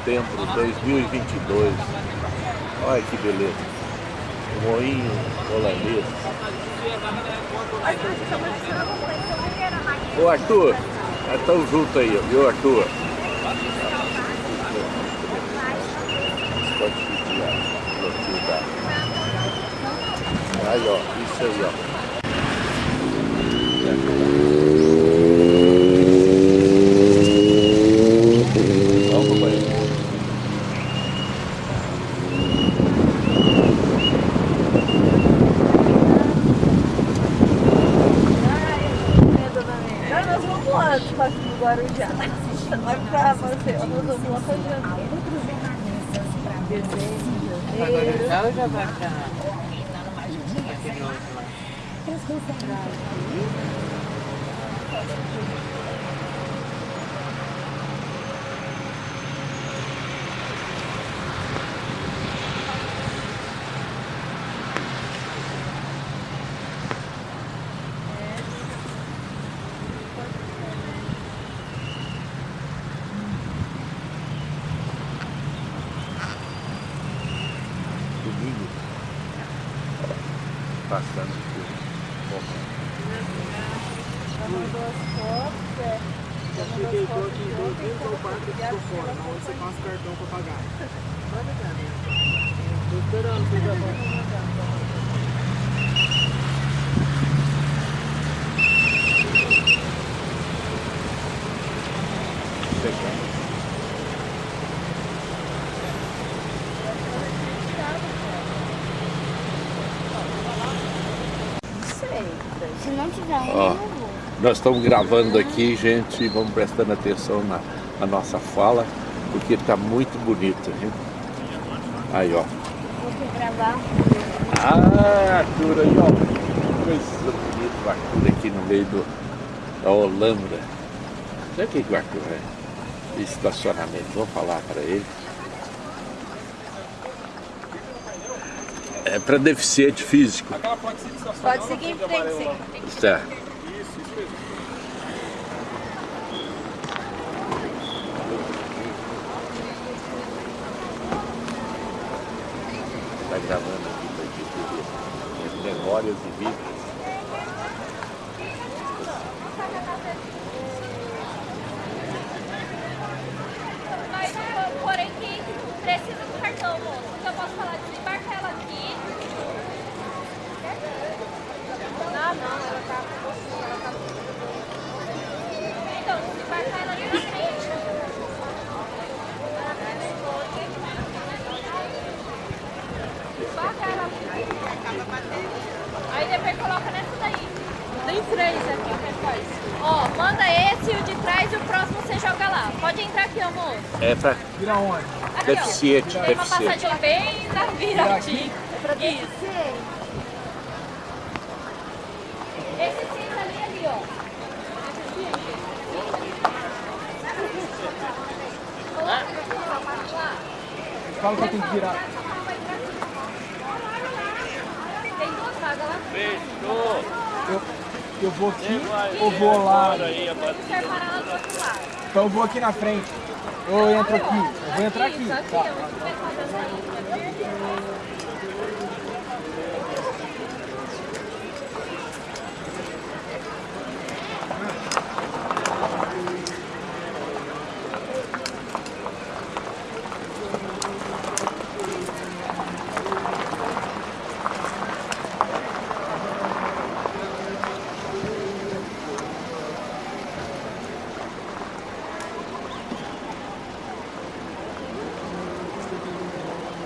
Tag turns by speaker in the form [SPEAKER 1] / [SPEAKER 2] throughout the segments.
[SPEAKER 1] setembro de 2022. Olha que beleza. Moinho holandês. Ô Arthur, estão juntos aí, viu Arthur? Pode da... Aí ó, isso aí ó.
[SPEAKER 2] Guarujá. Vai pra você, nós vamos lá pra janeiro.
[SPEAKER 3] Agora já já vai pra aquele outro lá.
[SPEAKER 1] domingo passando por
[SPEAKER 2] mandou as fotos, é.
[SPEAKER 3] Eu cheguei tô aqui dentro do parque que ficou fora, onde você passa o cartão pra pagar. Pode dar, né? Tô esperando você já
[SPEAKER 1] chegando.
[SPEAKER 4] Se não tiver
[SPEAKER 1] Ó.
[SPEAKER 4] vou.
[SPEAKER 1] Nós estamos gravando aqui, gente, e vamos prestando atenção na, na nossa fala, porque está muito bonito, viu? Aí, ó.
[SPEAKER 4] Vou gravar.
[SPEAKER 1] Ah, Arthur aí, ó. Coisa bonita o Arthur aqui no meio do, da Holanda. Sabe o que, o Arthur é? Estacionamento. Vamos falar para ele. É para deficiente físico.
[SPEAKER 2] Pode seguir em frente, sim.
[SPEAKER 1] Certo. Está gravando aqui para gente ver as memórias e vídeos.
[SPEAKER 5] Mas, porém, que precisa do cartão, moço. Então eu posso falar, desembarca ela aqui. Não, não, ela tá com você, ela tá Então, desembarca ela ali na frente. Desembarca ela ali. Aí depois coloca nessa daí. Tem três aqui, o que faz? Ó, manda esse, o de trás e o próximo você joga lá. Pode entrar aqui, amor.
[SPEAKER 1] É para
[SPEAKER 3] Vira onde?
[SPEAKER 5] Aqui,
[SPEAKER 1] deficiente,
[SPEAKER 5] ó. Tem uma
[SPEAKER 1] deficiente.
[SPEAKER 5] passadinha bem na viradinha. Isso. Esse cinza ali, ali, ó. Aqui.
[SPEAKER 3] Fala que eu tenho que virar.
[SPEAKER 5] Tem duas lá.
[SPEAKER 3] Eu, eu vou aqui ou vou lá?
[SPEAKER 5] Você quer parar lá do outro lado.
[SPEAKER 3] Então eu vou aqui na frente. Eu entro aqui. Eu vou entrar aqui, Tá.
[SPEAKER 5] ó. Você quer fazer essa linha.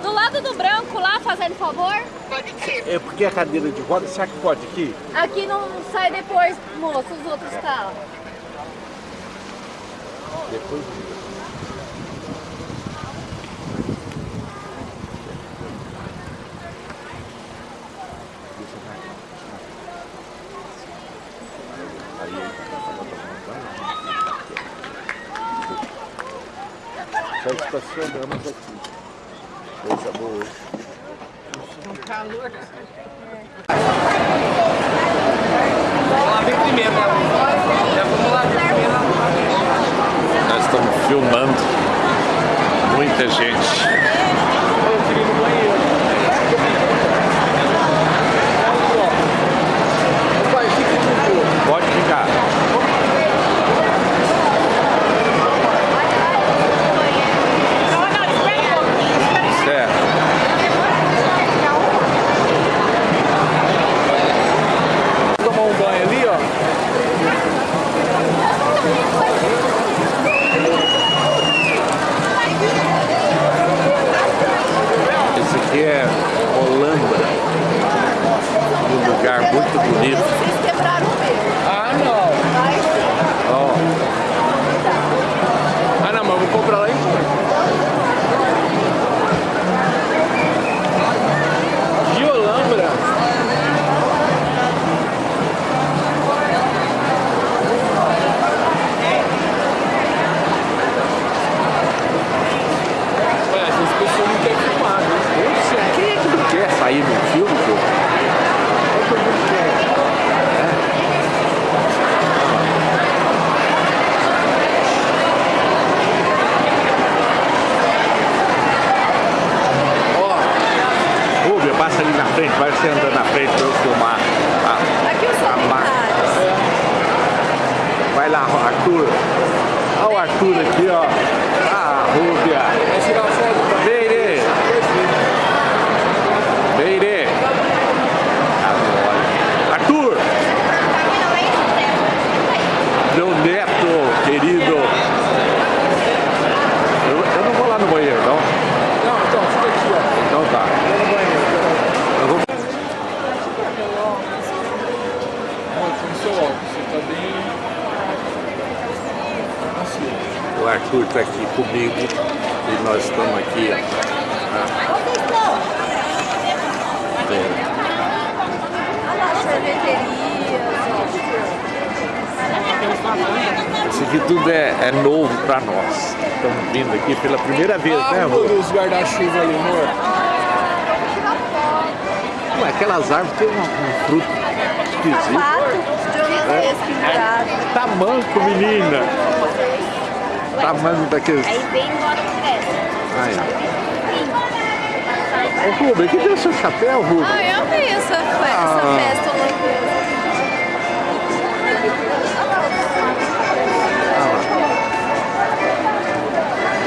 [SPEAKER 5] Do lado do branco lá, fazendo favor.
[SPEAKER 1] É a cadeira de roda, será que pode aqui?
[SPEAKER 5] Aqui não sai depois, moço, os outros carros.
[SPEAKER 1] Depois. Tá falando alguma coisa. Só estacionamos aqui. Coisa boa.
[SPEAKER 3] Calor. Lá ver primeiro? Já vamos lá ver primeiro.
[SPEAKER 1] Nós estamos filmando muita gente.
[SPEAKER 3] Eu queria ir no banheiro. Pai, fica aqui um pouco.
[SPEAKER 1] Pode ficar. Certo.
[SPEAKER 3] Tomar um banho ali, ó.
[SPEAKER 1] Esse aqui é Holambra. Um lugar muito bonito.
[SPEAKER 2] Vocês quebraram
[SPEAKER 1] você andando na frente pra eu filmar. a-
[SPEAKER 2] Aqui os
[SPEAKER 1] a marca. Vai lá, Arthur. Olha o Arthur aqui, ó. Ah, Rúbia.
[SPEAKER 3] Vai tirar foto pra
[SPEAKER 1] Beire. Beire. Agora. Arthur. Meu neto, querido. Eu, eu não vou lá no banheiro, não.
[SPEAKER 3] Não, então, fica aqui, ó.
[SPEAKER 1] Então tá.
[SPEAKER 3] Vou no banheiro.
[SPEAKER 1] Eu vou...
[SPEAKER 3] Ó, com seu óculos, você tá bem... Assim.
[SPEAKER 1] O Arthur está aqui comigo e nós estamos aqui. É,
[SPEAKER 2] sorveterias,
[SPEAKER 1] Isso aqui tudo é, é novo para nós. Estamos vindo aqui pela primeira vez,
[SPEAKER 3] Ah,
[SPEAKER 1] né, amor?
[SPEAKER 3] dos guarda-chuva ali, amor.
[SPEAKER 1] Ué, aquelas árvores têm um, um fruto esquisito.
[SPEAKER 2] Pato de oliveiras pendurado.
[SPEAKER 1] Tá manco, menina. Tá manco daqueles.
[SPEAKER 4] Aí vem e bota o.
[SPEAKER 1] Aí. Ô, Rubem, que deu o seu chapéu, Rubem?
[SPEAKER 2] Ah, eu amei essa, fe- essa
[SPEAKER 1] Ah.
[SPEAKER 2] festa holandesa.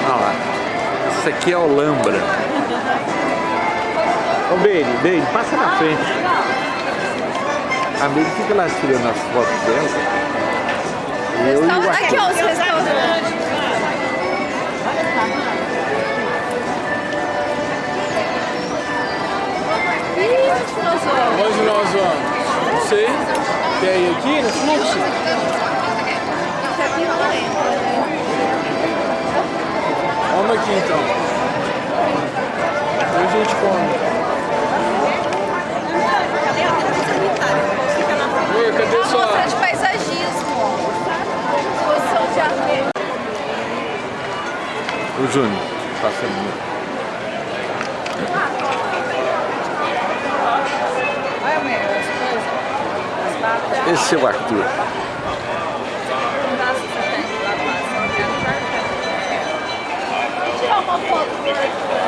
[SPEAKER 1] Olha lá. Isso aqui é Olambra. Ô, Beire, Beire, passa na frente. A Beire fica lá tirando as fotos dela. Eu e o
[SPEAKER 2] aqui, ó, os restaurantes. Onde que nós vamos?
[SPEAKER 3] Onde nós vamos? Não sei. Quer ir aqui no fluxo?
[SPEAKER 2] Isso aqui não entra?
[SPEAKER 3] Vamos aqui então. Depois a gente come. Amor, cadê
[SPEAKER 2] Uma
[SPEAKER 3] sua...
[SPEAKER 2] mostra de paisagismo. Exposição de arte.
[SPEAKER 1] O Júnior, passa muito. Esse é o Arthur.
[SPEAKER 2] Tirar uma foto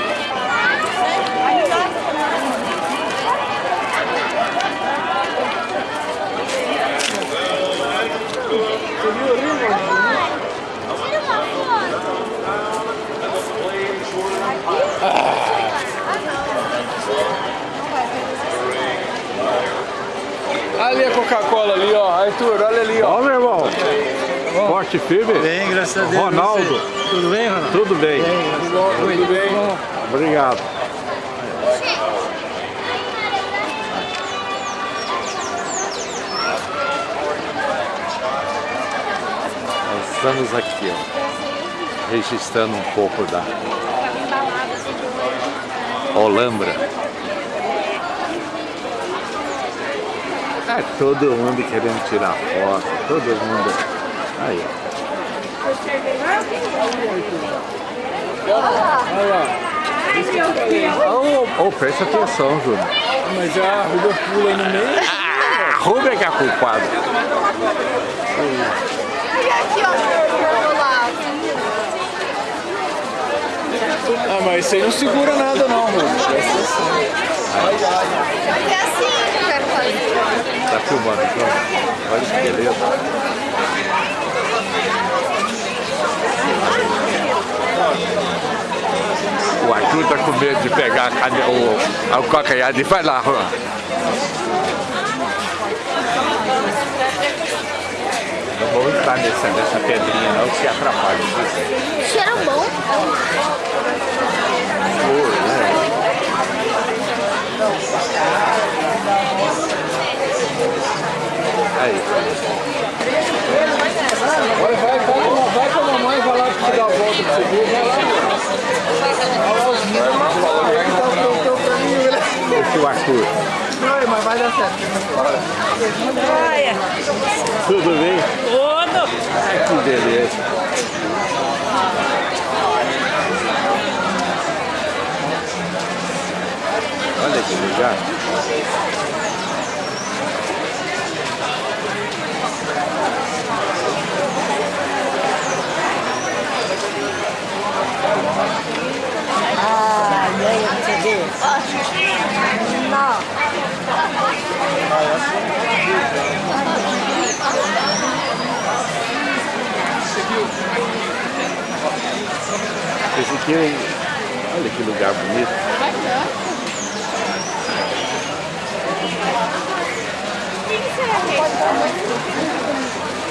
[SPEAKER 3] Coca-Cola ali, ó. Arthur, olha ali, ó.
[SPEAKER 1] Ó, meu irmão. Forte firme.
[SPEAKER 6] Bem, graças a Deus.
[SPEAKER 1] Ronaldo.
[SPEAKER 6] Tudo bem, Ronaldo?
[SPEAKER 1] Tudo bem.
[SPEAKER 3] bem Tudo bem.
[SPEAKER 1] Obrigado. Estamos aqui, ó, registrando um pouco da Olambra. É todo mundo querendo tirar foto, todo mundo. Aí. Ô, oh, presta atenção, Júnior.
[SPEAKER 3] Mas a Rubia pula no meio.
[SPEAKER 1] Ah, a Rubia que é a culpada.
[SPEAKER 2] aqui, ó.
[SPEAKER 3] Ah, mas isso aí não segura nada não, mano.
[SPEAKER 2] É assim
[SPEAKER 1] Tá filmando aqui, ó. Olha que beleza. O Arthur tá com medo de pegar a cane... o, o calcanhar e vai lá, Juan. Não vamos entrar nessa, nessa pedrinha não, que se atrapalha.
[SPEAKER 7] Cheiro bom.
[SPEAKER 1] Flor, né? Aí.
[SPEAKER 3] Vai, vai, vai, com- vai com a mamãe, vai lá te dar a volta você ver. Vai lá, Olha lá os meninos.
[SPEAKER 1] Esse é o Arthur.
[SPEAKER 3] Não, mas vai dar certo.
[SPEAKER 1] Tudo bem? Tudo! Ai, que beleza. Olha que lugar.
[SPEAKER 7] Ah, ganha pra você ver. Não.
[SPEAKER 1] Esse aqui é... Olha que lugar bonito. É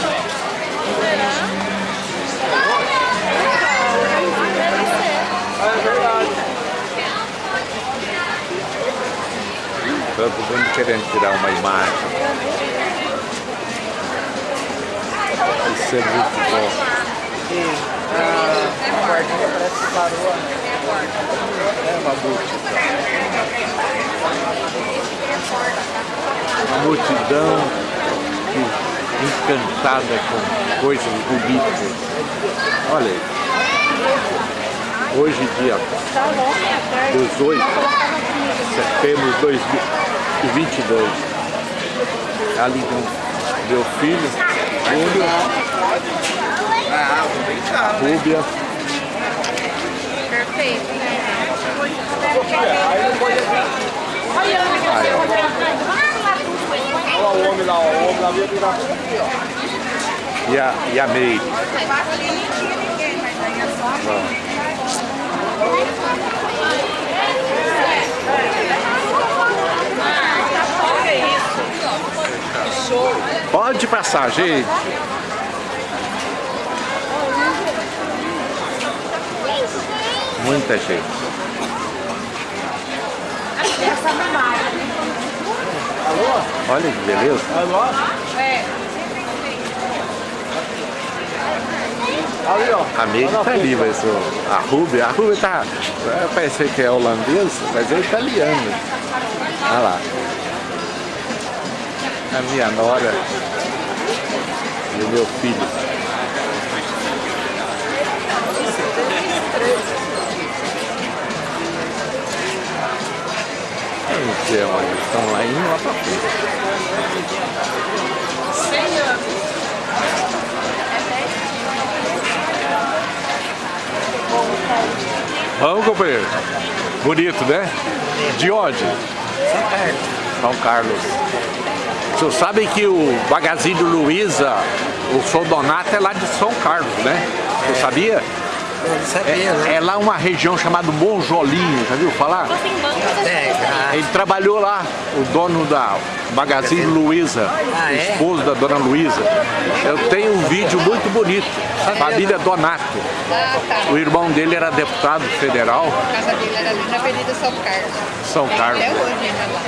[SPEAKER 1] Todo mundo querendo tirar uma imagem. Isso é muito bom.
[SPEAKER 3] A guardinha parece que parou.
[SPEAKER 1] É uma multidão. Uma multidão que- encantada com coisas bonitas. Olha aí. Hoje, dia 18 de setembro de 2022. Ali com meu filho, Júlio, Rúbia.
[SPEAKER 8] Perfeito, né?
[SPEAKER 1] Aí, ó.
[SPEAKER 3] Olha o homem lá, ó. o homem lá veio virar
[SPEAKER 1] E a, e a Meire. Pode passar, gente. Muita gente. Olha que beleza.
[SPEAKER 3] Alô?
[SPEAKER 8] É.
[SPEAKER 3] Ali, ó.
[SPEAKER 1] A Meire tá ali, mas o- a Rúbia, a Rúbia tá. vai parecer que é holandês, mas é italiano. Olha lá. A minha nora e o meu filho. Indo lá pra frente. Vamos, companheiro. Bonito, né? De onde? São Carlos. Vocês sabem que o Magazine Luiza, o São Donato é lá de São Carlos, né? Você sabia?
[SPEAKER 6] Não sabia, né?
[SPEAKER 1] É lá uma região chamada Monjolinho, já viu falar?
[SPEAKER 6] É, ah,
[SPEAKER 1] Ele trabalhou lá, o dono da Magazine Luiza,
[SPEAKER 6] Ah,
[SPEAKER 1] o
[SPEAKER 6] é?
[SPEAKER 1] esposo da dona Luiza. Eu tenho um vídeo muito bonito, família Donato.
[SPEAKER 2] Ah, tá.
[SPEAKER 1] O irmão dele era deputado federal,
[SPEAKER 2] A casa dele era ali na Avenida São Carlos.
[SPEAKER 1] São Carlos.
[SPEAKER 2] Até hoje ainda lá.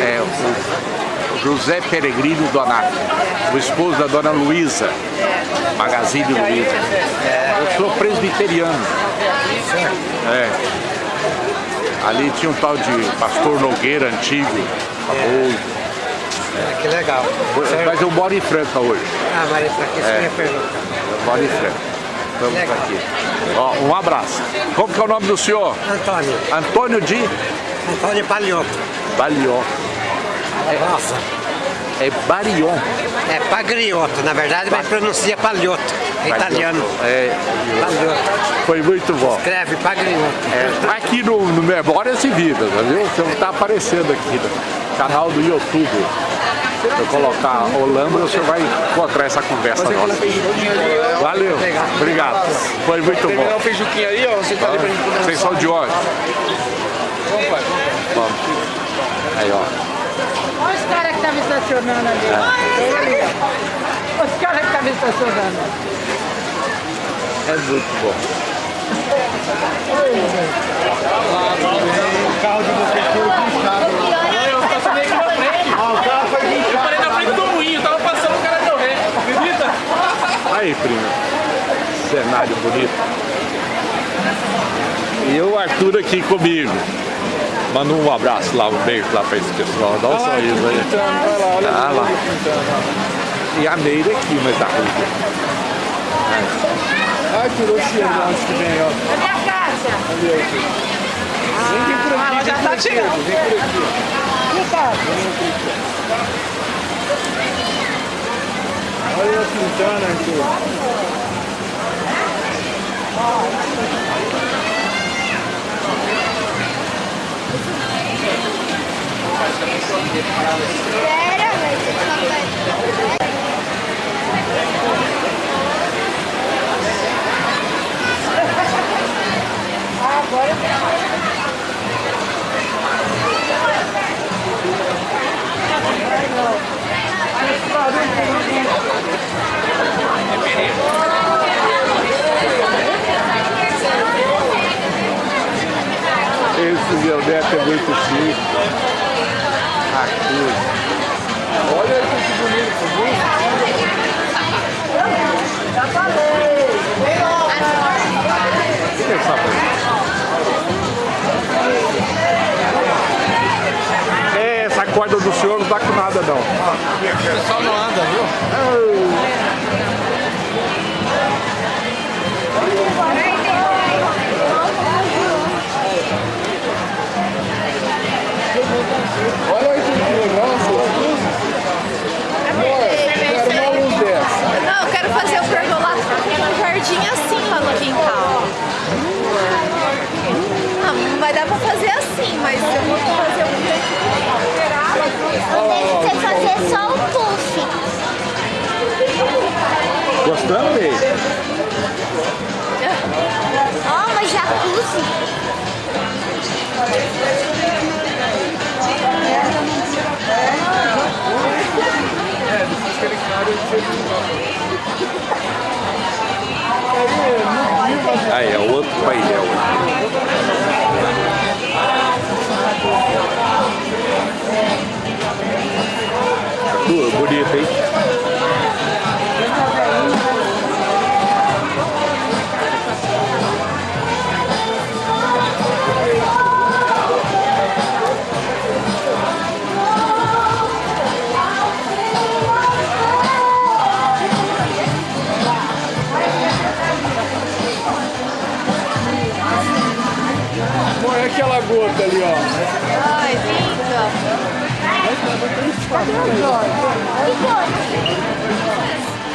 [SPEAKER 1] É, o José Peregrino Donato, o esposo da dona Luiza, Magazine Luiza. Eu sou presbiteriano. É. Ali tinha um tal de pastor Nogueira antigo, famoso.
[SPEAKER 6] que legal.
[SPEAKER 1] Mas eu moro em Franca hoje.
[SPEAKER 6] Ah, Maria, pra que você ia perguntar?
[SPEAKER 1] Eu moro em Franca. Estamos aqui. Ó, um abraço. Como que é o nome do senhor?
[SPEAKER 6] Antônio,
[SPEAKER 1] Antônio de
[SPEAKER 6] Antônio Palioto.
[SPEAKER 1] Balion.
[SPEAKER 6] Nossa,
[SPEAKER 1] É Barion.
[SPEAKER 6] é Pagrioto, na verdade, mas pronuncia Palioto. É italiano.
[SPEAKER 1] É,
[SPEAKER 6] Palioto.
[SPEAKER 1] foi muito bom.
[SPEAKER 6] Escreve Pagrioto.
[SPEAKER 1] É, aqui no, no Memória se Vida, tá viu? Você não está aparecendo aqui no canal do YouTube. Se eu colocar Olambra, você vai encontrar essa conversa nossa. Valeu, obrigado. Foi muito
[SPEAKER 3] Terminar o
[SPEAKER 1] bom.
[SPEAKER 3] feijuquinho ali, ó. Você tá ali pra gente poder
[SPEAKER 1] Vocês são de onde? Vamos. Aí, ó.
[SPEAKER 7] Olha os caras que estavam estacionando ali. Os caras que estavam estacionando.
[SPEAKER 1] É muito bom.
[SPEAKER 3] Eu parei na frente do moinho, tava passando o cara deu ré. Acredita?
[SPEAKER 1] Aí, primo. Cenário bonito. E o Arthur aqui comigo. Manda um abraço lá, um beijo lá pra esse pessoal. Dá um sorriso aí. Ah, lá. E a Meire aqui, mas tá ruim.
[SPEAKER 3] Ai, tirou o cheiro onde que vem, ó.
[SPEAKER 7] Cadê a caixa?
[SPEAKER 3] Vem aqui por aqui,
[SPEAKER 7] ela já
[SPEAKER 3] vem
[SPEAKER 7] tá
[SPEAKER 3] por aqui, vem por aqui. Olha a Quintana, Arthur.
[SPEAKER 4] Sério, mas você
[SPEAKER 1] meu neto é muito chique. Arthur.
[SPEAKER 3] Olha aí que bonito, viu?
[SPEAKER 1] O que é essa coisa? É, essa corda do senhor não dá com nada não.
[SPEAKER 3] O pessoal não anda, viu? Olha aquela gota ali, ó.
[SPEAKER 2] Ai, linda.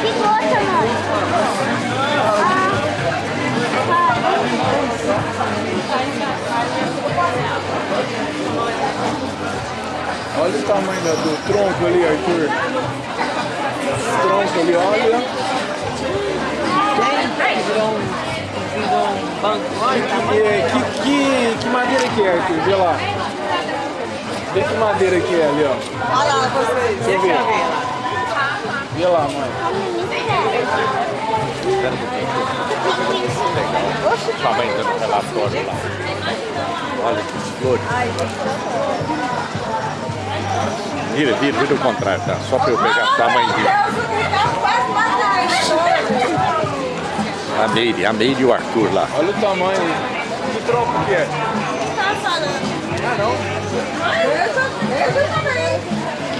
[SPEAKER 4] Que gota, mãe?
[SPEAKER 3] Olha o tamanho da- do tronco ali, Arthur. Esse tronco ali, olha.
[SPEAKER 7] virou um, virou um
[SPEAKER 3] que, que, que madeira que é, Arthur? Vê lá. Vê que madeira que é ali, ó.
[SPEAKER 7] Olha lá vocês.
[SPEAKER 3] Deixa eu ver. Vê lá, mãe.
[SPEAKER 1] Sua mãe dando relatório lá. Olha que flores. Vira, vira, vira o contrário, tá? Só pra eu pegar sua mãe vira. A Meire, a Meire e o Arthur lá.
[SPEAKER 3] Olha o tamanho. Que tronco que é?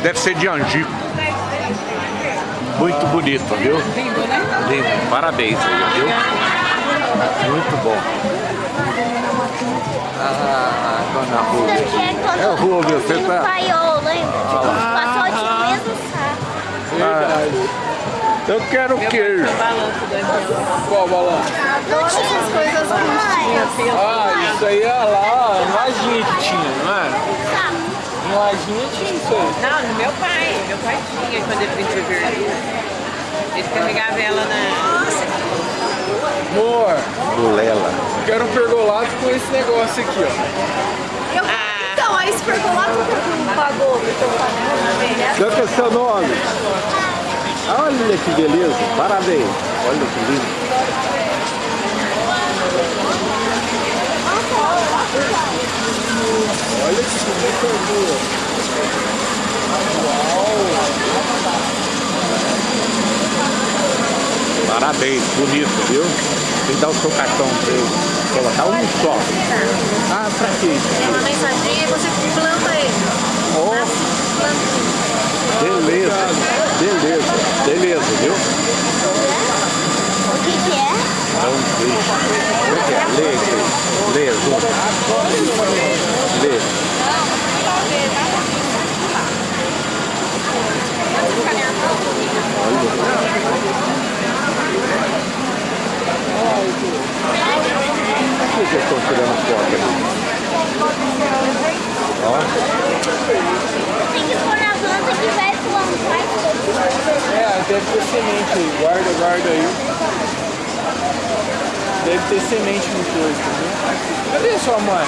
[SPEAKER 1] Deve ser de angico. Muito bonito, viu?
[SPEAKER 7] Lindo, né?
[SPEAKER 1] Lindo. Parabéns aí, viu? Muito bom. Ah, dona Rua.
[SPEAKER 4] É
[SPEAKER 1] o Rubio, você tá-
[SPEAKER 4] paiol, lembra? Passou de mesmo saco.
[SPEAKER 3] Verdade.
[SPEAKER 1] Eu quero queijo.
[SPEAKER 7] O balanço do avião.
[SPEAKER 3] Qual balanço?
[SPEAKER 4] Não tinha as coisas.
[SPEAKER 3] Ah, isso aí é lá, em lajinha que tinha, não é? Em lajinha tinha isso aí.
[SPEAKER 7] Não, no meu pai. Meu pai tinha quando ele veio verde. Ele carregava ela na.
[SPEAKER 3] Amor,
[SPEAKER 1] Bulela.
[SPEAKER 3] quero um pergolato com esse negócio aqui, ó.
[SPEAKER 7] Ah,
[SPEAKER 2] Então, aí se pergolato não pagou, então pagou.
[SPEAKER 1] Qual que é seu nome? Olha que beleza. Parabéns. Olha que lindo.
[SPEAKER 3] Olha que bonita.
[SPEAKER 1] Parabéns. Bonito, viu? Tem que dar o seu cartão pra ele. Colocar um só. Ah, pra quê?
[SPEAKER 2] Tem uma mensaginha e você planta ele.
[SPEAKER 1] Ó, beleza. Beleza. Beleza, viu?
[SPEAKER 4] O que que é?
[SPEAKER 1] É um peixe. Como é que é? Lê, lê, lê. Lê. Por que vocês estão tirando foto ali? Ó,
[SPEAKER 4] Tem que pôr na planta que vai plantar.
[SPEAKER 3] É, deve ter semente aí. Guarda, guarda aí. Deve ter semente no coisa, entendeu? Cadê sua mãe?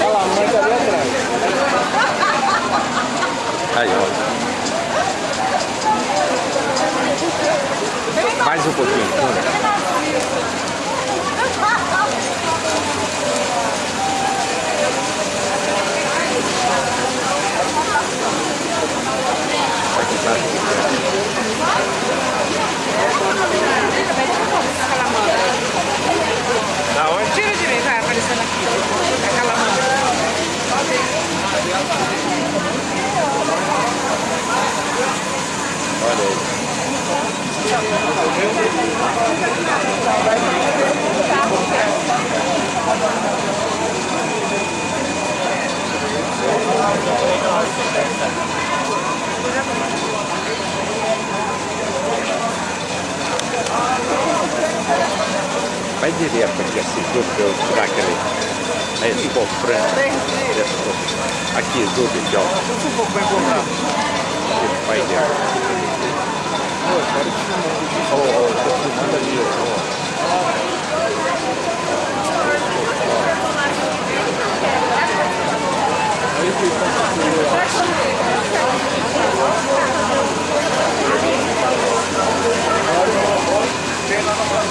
[SPEAKER 3] Olha lá, a mãe tá ali atrás.
[SPEAKER 1] aí, ó. Mais um pouquinho. Cunha. Aqui tá. Da onde?
[SPEAKER 7] tira mim, vai aparecendo aqui. Aquela mão.
[SPEAKER 1] Olha aí. Vai direto aqui assim, pra eu tirar aquele. Aí esse frango. Aqui, tudo aqui, ó. Vai dentro. Ó, ó, tô filmando ali, ó.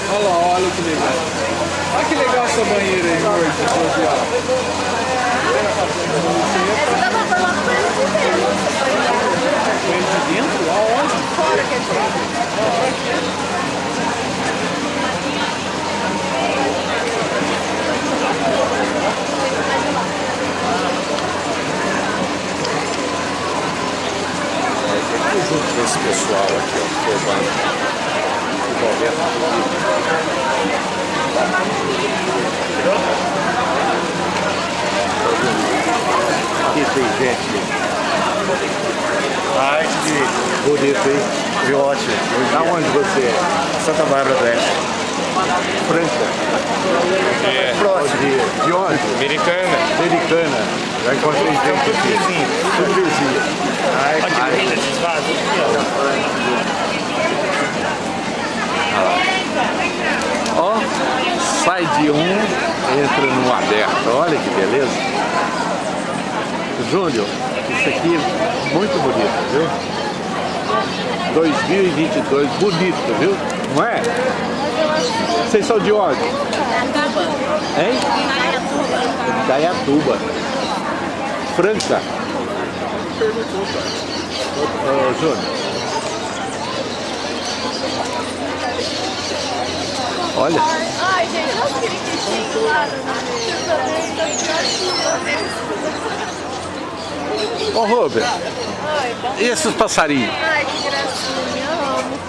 [SPEAKER 3] Olha lá, olha que legal. Olha que legal essa banheira aí, de social.
[SPEAKER 2] Essa dá pra pôr lá pra
[SPEAKER 3] Banheiro de dentro? Aonde?
[SPEAKER 2] fora, quer dizer.
[SPEAKER 1] Aí junto desse pessoal aqui, ó, formando. Aqui tem gente.
[SPEAKER 6] Ai, que
[SPEAKER 1] Bonito, hein?
[SPEAKER 6] que ótimo.
[SPEAKER 1] Da onde você é?
[SPEAKER 6] Santa Bárbara do Oeste.
[SPEAKER 1] Franca.
[SPEAKER 9] É.
[SPEAKER 1] De, de onde?
[SPEAKER 9] Americana.
[SPEAKER 1] Americana. Já encontrei gente aqui. Tudo vizinho. Ai, ai. Ó, sai de um, entra num aberto. Olha que beleza. Júnior, isso aqui é muito bonito, viu? 2022, bonito, viu? Não é? Vocês são de onde? Hein? Dayatuba. Franca. Ô, ô, Júnior. Olha.
[SPEAKER 2] Ai, gente, olha aquele bichinho lá.
[SPEAKER 1] Ô, Robert.
[SPEAKER 2] Bom.
[SPEAKER 1] E esses passarinhos?
[SPEAKER 2] Ai, que gracinha, eu amo.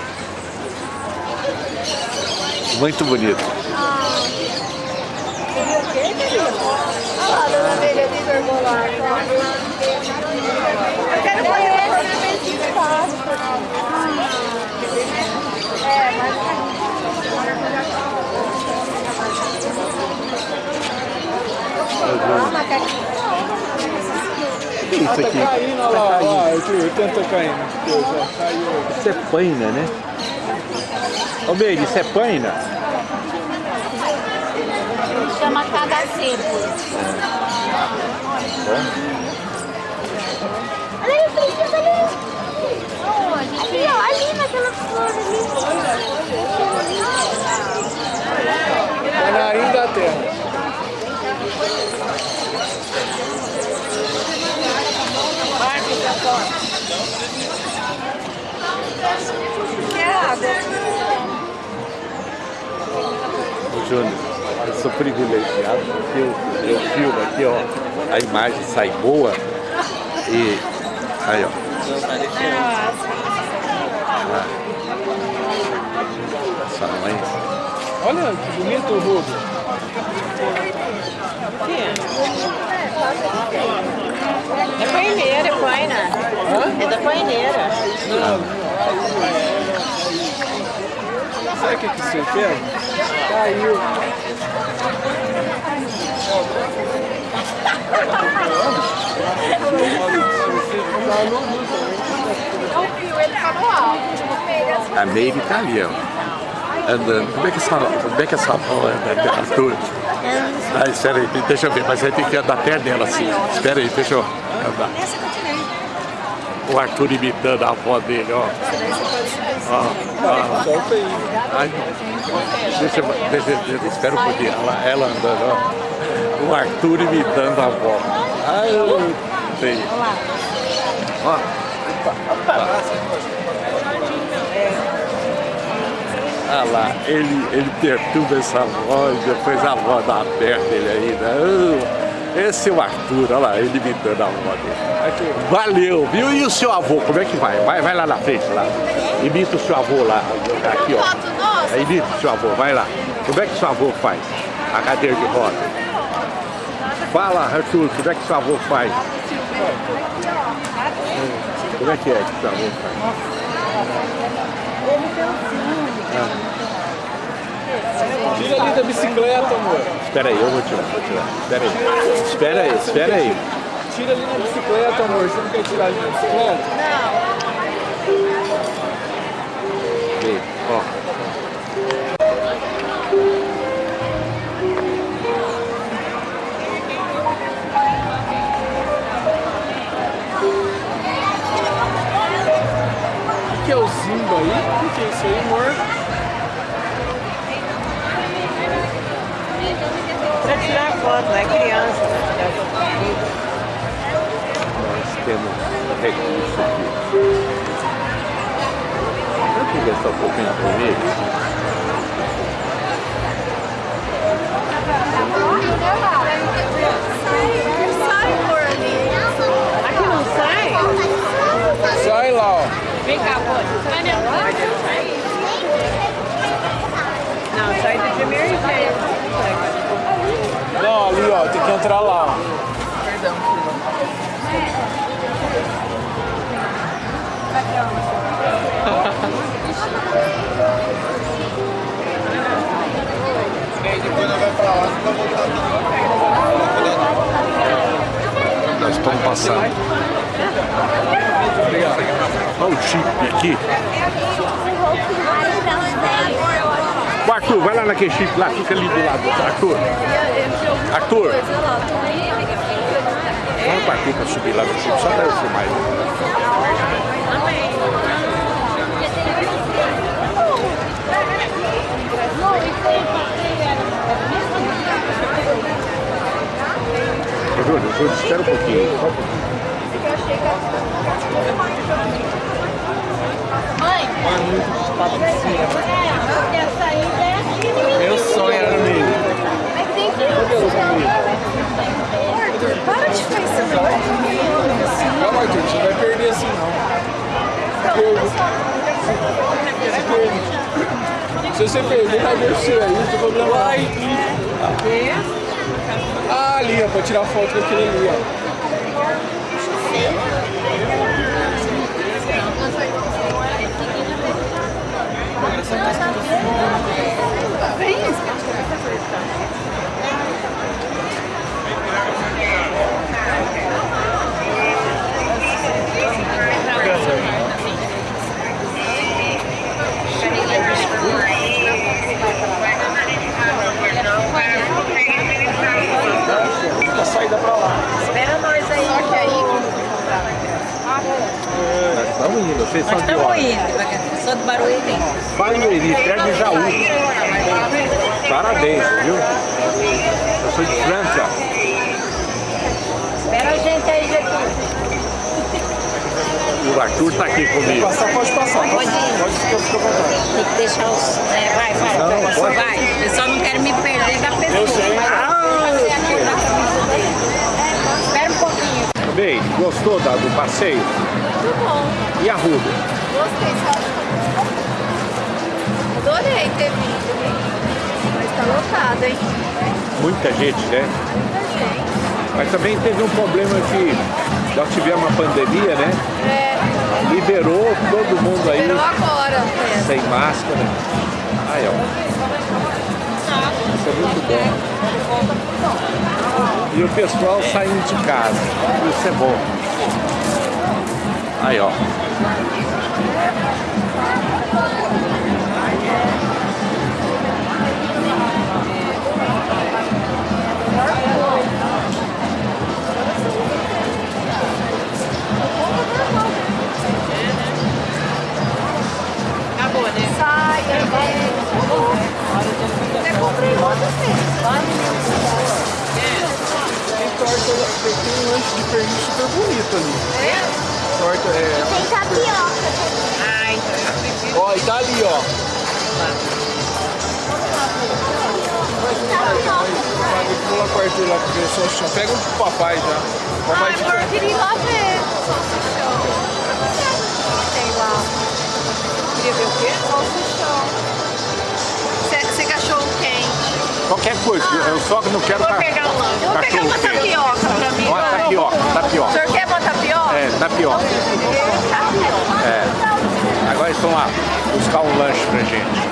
[SPEAKER 1] Muito bonito.
[SPEAKER 2] Olha lá, dona Amélia de Vergolar. Eu quero fazer uma sorvete de Páscoa. É, mas...
[SPEAKER 1] O que é isso
[SPEAKER 3] Tá
[SPEAKER 1] aqui?
[SPEAKER 3] caindo, olha lá, olha lá, o tanto tá caindo. Deus, ó, caiu.
[SPEAKER 1] Isso é paina, né? Ô, Meire, isso é paina?
[SPEAKER 4] Chama cagaceiro. Olha aí, princesa ali. Onde? Ali, ó, ali naquela flor ali.
[SPEAKER 3] Tá na rainha da terra.
[SPEAKER 1] Ô, Júnior, eu sou privilegiado porque eu, eu filmo aqui, ó, a imagem sai boa e aí, ó. Ah. Essa mãe.
[SPEAKER 3] Olha que bonito o Rubio.
[SPEAKER 7] É paineira, é paina. É da paineira.
[SPEAKER 3] Sabe o que, que você quer? Caiu.
[SPEAKER 2] Não.
[SPEAKER 1] A Meire tá ali, ó. Andando. Como é que essa, como é que essa mão anda de altura? Ah, espera aí, deixa eu ver, mas aí tem que andar perto dela assim. Espera aí, deixa eu andar. O Arthur imitando a avó dele, ó. Ó, ó. Ai, deixa, eu- deixa, deixa, espera um pouquinho, ela, ela andando, ó. O Arthur imitando a avó. Ai, eu sei. Ó. Ah lá, ele, ele perturba essa voz, depois a dá perto dele ainda. Ah, esse é o Arthur, olha lá, ele imitando a dele. Valeu, viu? E o seu avô, como é que vai? Vai, vai lá na frente, lá. Imita o seu avô lá. Aqui, ó. Aí, Imita o seu avô, vai lá. Como é que seu avô faz? A cadeira de roda. Fala, Arthur, como é que seu avô faz? Como é que é que seu avô faz?
[SPEAKER 3] Tira ali da bicicleta, amor.
[SPEAKER 1] Espera aí, eu vou tirar, vou tirar. Espera aí. Espera aí, espera aí.
[SPEAKER 3] Tira ali na bicicleta, amor. Você não quer tirar ali na bicicleta?
[SPEAKER 1] Vê, ó.
[SPEAKER 3] O que é o Zimba aí? O que é isso aí, amor?
[SPEAKER 7] Foto, é criança.
[SPEAKER 1] Nós temos recurso aqui. Eu queria gastar um pouquinho comigo.
[SPEAKER 2] Sai por ali.
[SPEAKER 7] Aqui não sai?
[SPEAKER 3] Sai lá, ó.
[SPEAKER 7] Vem cá. Sai dentro. Não, sai de emergência.
[SPEAKER 3] Não, ali, ó, tem que entrar lá. Ó.
[SPEAKER 1] Perdão, Nós estamos passando. Obrigado. Olha o chip aqui. O Arthur, vai lá naquele chip lá, fica ali do lado. Arthur. Arthur. Fala com o Arthur pra subir lá no chip, só pra eu filmar Júlio, Júlio, espera um pouquinho. Só um pouquinho.
[SPEAKER 2] Mãe, essa aí é aqui.
[SPEAKER 3] Meu sonho era nele.
[SPEAKER 2] Mas tem que ir.
[SPEAKER 7] Para de ficar ensinando.
[SPEAKER 3] Calma, Arthur, você não vai perder assim não. Se você perder, vai descer aí, não tem problema. Vai. Ah, ali, ó, pra tirar foto com aquele ali, ó. A saída pra lá.
[SPEAKER 7] Espera nós aí. Só que aí...
[SPEAKER 1] Nós estamos indo, vocês são de
[SPEAKER 7] Estamos indo. Sou do Barueri.
[SPEAKER 1] Barueri, perto de Jaú. Parabéns, viu? Eu sou de Franca.
[SPEAKER 7] Espera a gente aí, Getúlio.
[SPEAKER 1] O Arthur tá aqui comigo.
[SPEAKER 3] Passar, pode passar. Pode, pode ficar, fica à vontade.
[SPEAKER 7] Tem que deixar os... É, vai, vai.
[SPEAKER 1] Não,
[SPEAKER 7] vai.
[SPEAKER 1] pode.
[SPEAKER 7] vai. Eu só não quero me perder da pessoa.
[SPEAKER 3] Eu sei.
[SPEAKER 7] Espera um pouquinho.
[SPEAKER 1] Bem, gostou da- do passeio?
[SPEAKER 2] Muito bom.
[SPEAKER 1] E a Ruda?
[SPEAKER 2] Gostei, que Adorei ter vindo. Mas tá lotado, hein?
[SPEAKER 1] Muita gente, né?
[SPEAKER 2] Muita gente.
[SPEAKER 1] Mas também teve um problema que nós tivemos uma pandemia, né?
[SPEAKER 2] É,
[SPEAKER 1] Liberou todo mundo aí
[SPEAKER 2] liberou agora. É.
[SPEAKER 1] sem máscara. Aí, ó. Isso é muito bom. E o pessoal saindo de casa. Isso é bom. Aí, ó.
[SPEAKER 7] Acabou, né?
[SPEAKER 2] Saia, Eu comprei outros
[SPEAKER 3] Tem torta, tem, um lanche de pernil super bonito ali. Torta, é...
[SPEAKER 4] Tem tapioca.
[SPEAKER 7] Ai,
[SPEAKER 3] Ó, e tá ali, ó. Lá com o Arthur lá pra ver o salsichão. Pega um pro papai já. Papai fica...
[SPEAKER 2] amor, eu queria ir lá ver. Salsichão. Tem lá.
[SPEAKER 7] queria ver o quê?
[SPEAKER 2] Salsichão.
[SPEAKER 1] Qualquer coisa. Eu só não quero
[SPEAKER 7] Vou
[SPEAKER 1] ca-
[SPEAKER 7] pegar o lanche.
[SPEAKER 2] Vou pegar uma tapioca pra mim.
[SPEAKER 1] Uma tapioca,
[SPEAKER 2] O
[SPEAKER 1] tapioca.
[SPEAKER 2] senhor quer uma tapioca?
[SPEAKER 1] É, tapioca.
[SPEAKER 2] Tapioca.
[SPEAKER 1] É. Agora eles estão lá buscar um lanche pra gente.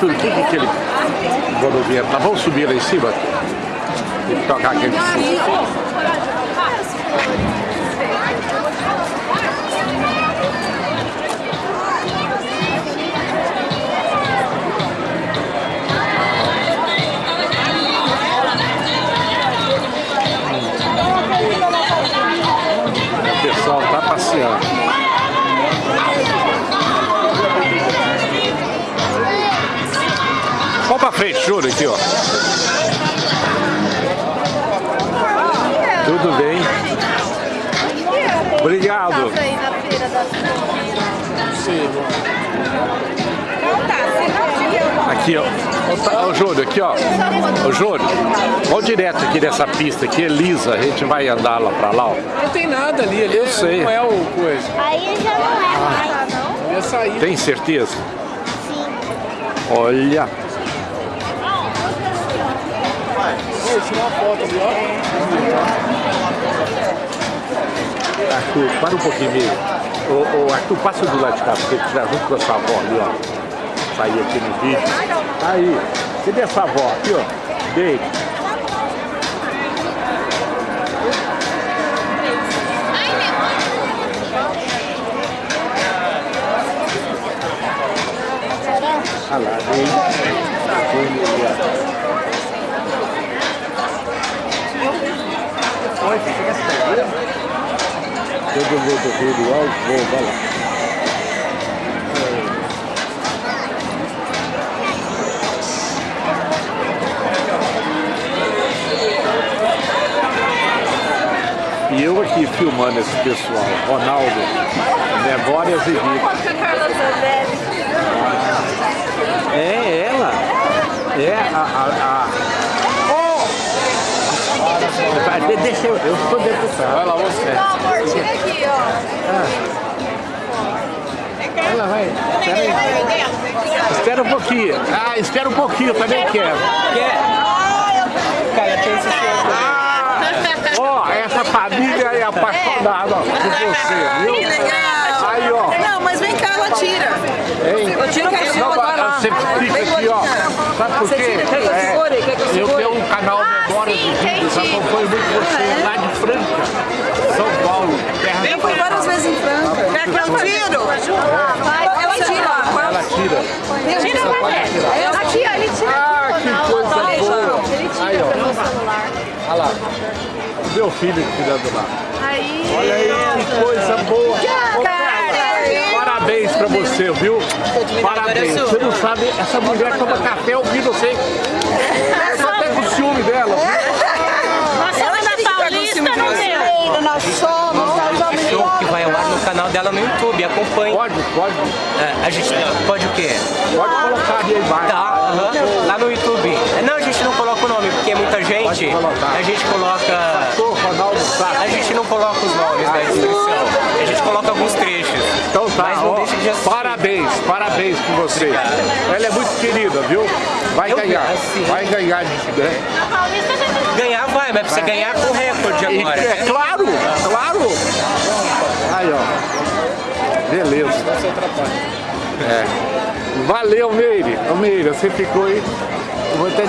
[SPEAKER 1] O Arthur, o que que aquele godoviano? Nós vamos subir lá em cima? E tocar aquele... O pessoal tá passeando. Pra frente, Júlio, aqui, ó. Tudo bem? Obrigado.
[SPEAKER 2] da
[SPEAKER 1] Aqui, ó. Ô, tá- Júlio, aqui, ó. Ô, Júlio, vamos direto aqui dessa pista aqui, é lisa. A gente vai andar lá pra lá, ó.
[SPEAKER 3] Não tem nada ali, ali
[SPEAKER 1] Eu
[SPEAKER 3] é-
[SPEAKER 1] sei.
[SPEAKER 3] não é o coisa.
[SPEAKER 4] Aí já não é mais.
[SPEAKER 3] Ali é sair.
[SPEAKER 1] Tem certeza?
[SPEAKER 4] Sim.
[SPEAKER 1] Olha.
[SPEAKER 3] Vou tirar uma foto ali, ó.
[SPEAKER 1] Arthur, para um pouquinho mesmo. Ô, ô, Arthur, passa do lado de cá, porque tiver junto com a sua avó ali, ó. Sair aqui no vídeo. Aí, cadê essa avó? Aqui, ó. Dei. Olha lá, você quer saber? Todo mundo rindo, ó, vou, vai lá. E eu aqui filmando esse pessoal, Ronaldo, Memórias e Vida. É ela. É a. a, a... De- Deixa eu, eu sou deputado.
[SPEAKER 3] Vai lá, você.
[SPEAKER 2] Amor, tira aqui, ó.
[SPEAKER 1] Ela vai. Espera aí. Espera um pouquinho. Ah, espera um pouquinho, eu também quero. Ah, ó, essa família é apaixonada por você, viu?
[SPEAKER 10] Que legal!
[SPEAKER 1] Aí, ó.
[SPEAKER 10] Tira.
[SPEAKER 1] Hein?
[SPEAKER 10] Eu tiro o
[SPEAKER 1] Não,
[SPEAKER 10] vai lá.
[SPEAKER 1] você fica aqui, ó. Sabe por quê?
[SPEAKER 10] que
[SPEAKER 1] É,
[SPEAKER 10] que eu
[SPEAKER 1] tenho um canal Memórias de Vídeos, acompanho muito você lá de Franca, São Paulo, terra
[SPEAKER 10] Eu fui várias vezes em Franca. Quer que eu tiro? Ela tira.
[SPEAKER 1] Ela tira.
[SPEAKER 2] Tira ver. Aqui, ó, ele tira.
[SPEAKER 1] Ah, que coisa boa.
[SPEAKER 2] Ele
[SPEAKER 1] Aí,
[SPEAKER 2] tira pelo celular.
[SPEAKER 1] Olha lá. Meu filho tirando lá.
[SPEAKER 2] Aí.
[SPEAKER 1] Olha aí, que coisa boa. Ô, cara, Parabéns pra você, viu? Parabéns. Você não sabe, essa mulher toma café ouvindo você. Eu tô até com ciúme dela.
[SPEAKER 2] Nós somos da Paulista, não.
[SPEAKER 10] Nós somos, nós somos
[SPEAKER 11] canal dela no YouTube. Acompanhe.
[SPEAKER 1] Pode, pode,
[SPEAKER 11] É, a gente pode o quê?
[SPEAKER 1] pode colocar ali embaixo.
[SPEAKER 11] Tá, aham, lá no YouTube. É, Não, a gente não coloca o nome, porque é muita gente. A gente coloca. A gente não coloca os nomes da descrição. A gente coloca alguns trechos.
[SPEAKER 1] Então tá, ó,
[SPEAKER 11] deixa de
[SPEAKER 1] parabéns, parabéns por você. Ela é muito querida, viu? Vai
[SPEAKER 11] Eu
[SPEAKER 1] ganhar,
[SPEAKER 11] assim.
[SPEAKER 1] vai ganhar. né?
[SPEAKER 2] Já tem
[SPEAKER 11] Ganhar vai, mas precisa ganhar com recorde agora.
[SPEAKER 1] é claro, claro. Aí, ó. Beleza. É. Valeu, Meire. Ô, Meire, você ficou aí. Eu vou até